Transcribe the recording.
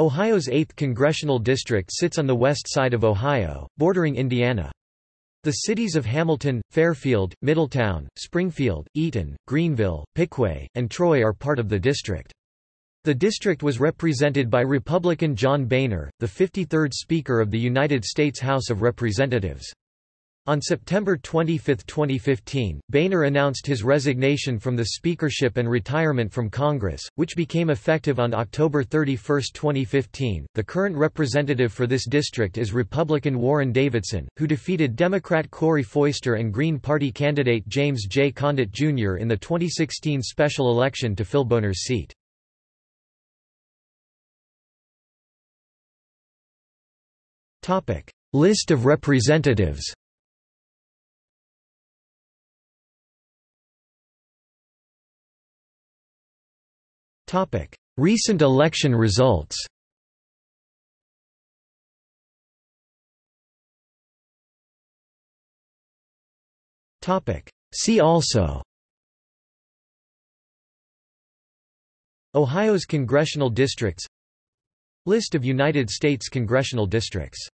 Ohio's 8th congressional district sits on the west side of Ohio, bordering Indiana. The cities of Hamilton, Fairfield, Middletown, Springfield, Eaton, Greenville, Piqua, and Troy are part of the district. The district was represented by Republican John Boehner, the 53rd Speaker of the United States House of Representatives. On September 25, 2015, Boehner announced his resignation from the speakership and retirement from Congress, which became effective on October 31, 2015. The current representative for this district is Republican Warren Davidson, who defeated Democrat Corey Foister and Green Party candidate James J. Condit Jr. in the 2016 special election to fill Boehner's seat. List of representatives Recent election results. See also. Ohio's congressional districts. List of United States congressional districts